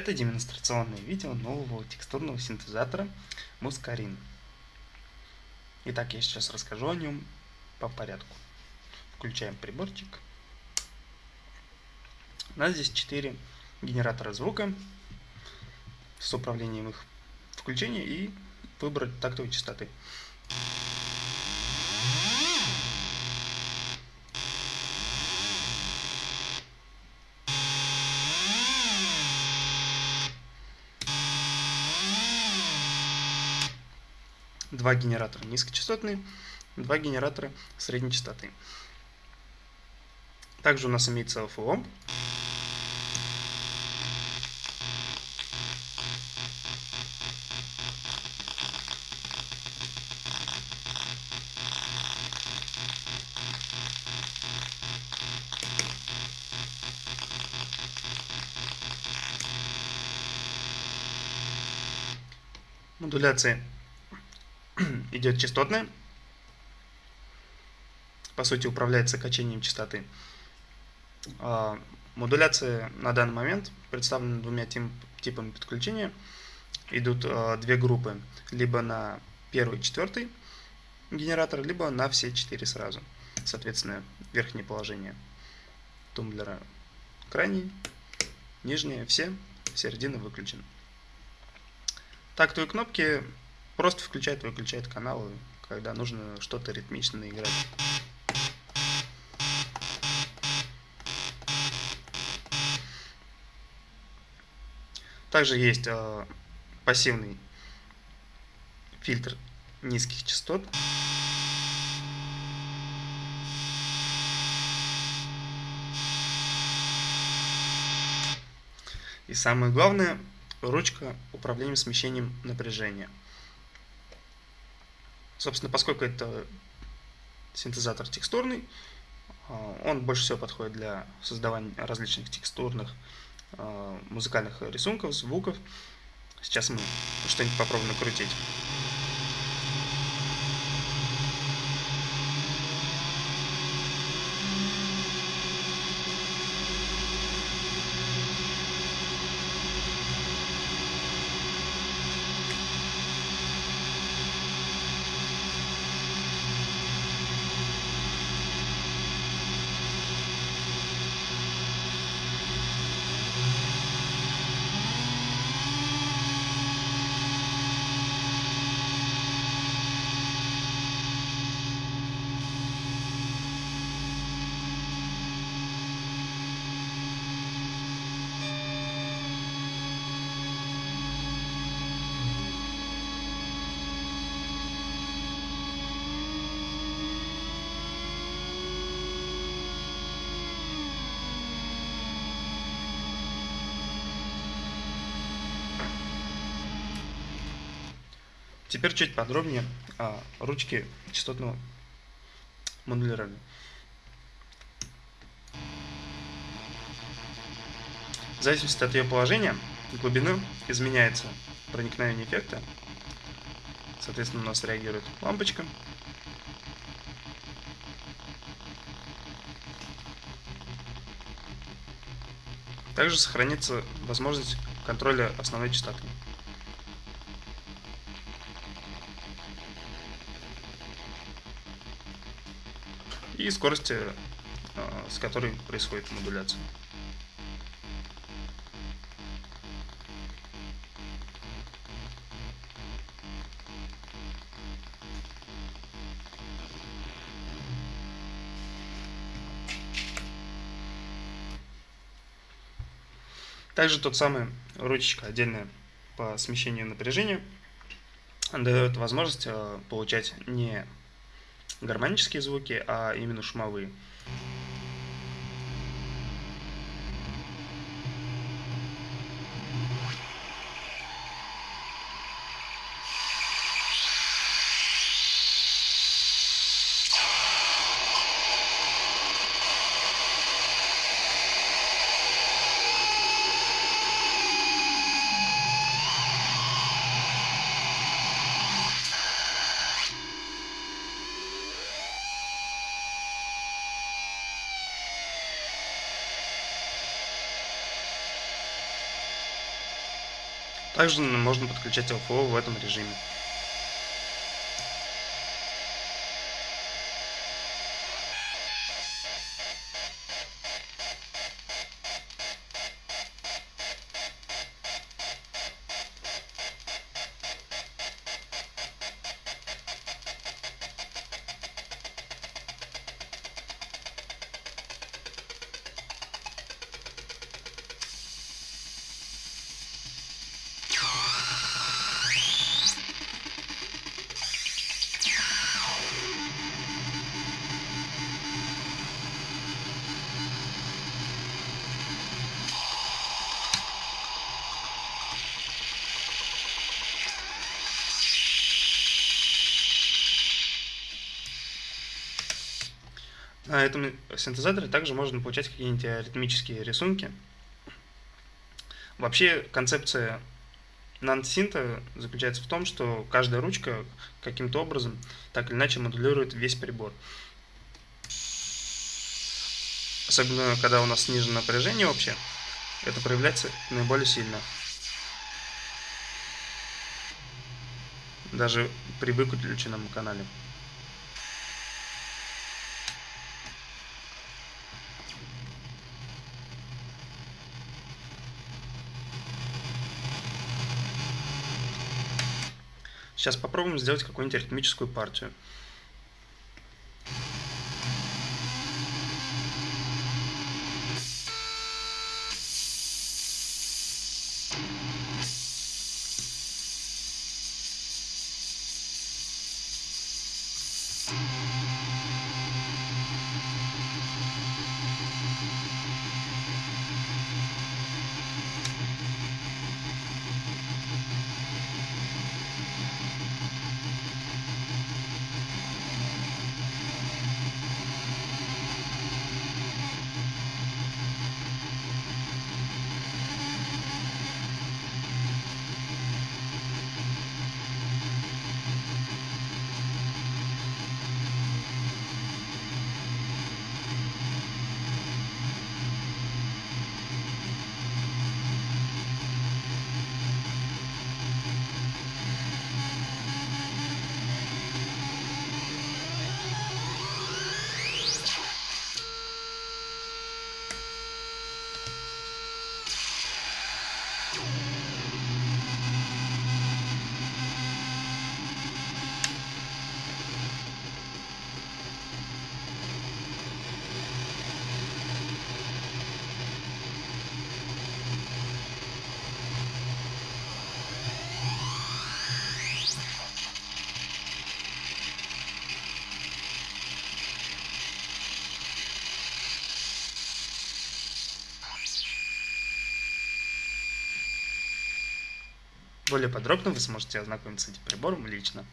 Это демонстрационное видео нового текстурного синтезатора Muscarin. Итак, я сейчас расскажу о нем по порядку. Включаем приборчик. У нас здесь 4 генератора звука с управлением их включения и выбрать тактовые частоты. Два генератора низкочастотные, два генератора средней частоты. Также у нас имеется ФО. Модуляция идет частотная. По сути, управляется качением частоты. А, модуляция на данный момент представлена двумя типами подключения. Идут а, две группы, либо на первый четвертый генератор, либо на все четыре сразу. Соответственно, верхнее положение тумблера крайний, нижнее все, середина выключена. Тактовые кнопки Просто включает, выключает каналы, когда нужно что-то ритмично играть. Также есть э, пассивный фильтр низких частот. И самое главное, ручка управления смещением напряжения. Собственно, поскольку это синтезатор текстурный, а, он больше всего подходит для создавания различных текстурных а, музыкальных рисунков, звуков. Сейчас мы что-нибудь попробуем накрутить. Теперь чуть подробнее о ручке частотного модулирования. В зависимости от ее положения глубины изменяется проникновение эффекта. Соответственно, у нас реагирует лампочка. Также сохранится возможность контроля основной частоты. И скорости, а, с которой происходит модуляция. Также тот самый ручечка отдельная по смещению напряжения дает возможность а, получать не гармонические звуки, а именно шумовые. Также можно подключать LFO в этом режиме. На этом синтезаторе также можно получать какие-нибудь аритмические рисунки. Вообще концепция нансинта заключается в том, что каждая ручка каким-то образом так или иначе модулирует весь прибор. Особенно, когда у нас снижено напряжение вообще, это проявляется наиболее сильно. Даже при выключенном канале. Сейчас попробуем сделать какую-нибудь аритмическую партию. Более подробно вы сможете ознакомиться с этим прибором лично.